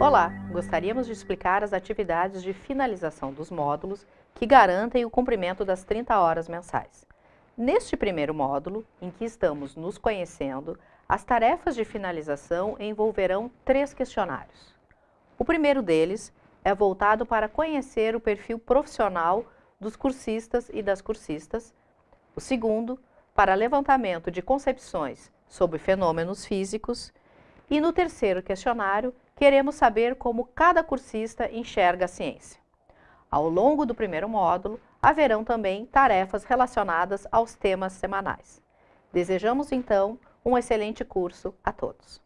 Olá, gostaríamos de explicar as atividades de finalização dos módulos que garantem o cumprimento das 30 horas mensais. Neste primeiro módulo, em que estamos nos conhecendo, as tarefas de finalização envolverão três questionários. O primeiro deles é voltado para conhecer o perfil profissional dos cursistas e das cursistas. O segundo, para levantamento de concepções sobre fenômenos físicos. E no terceiro questionário, queremos saber como cada cursista enxerga a ciência. Ao longo do primeiro módulo, haverão também tarefas relacionadas aos temas semanais. Desejamos, então, um excelente curso a todos.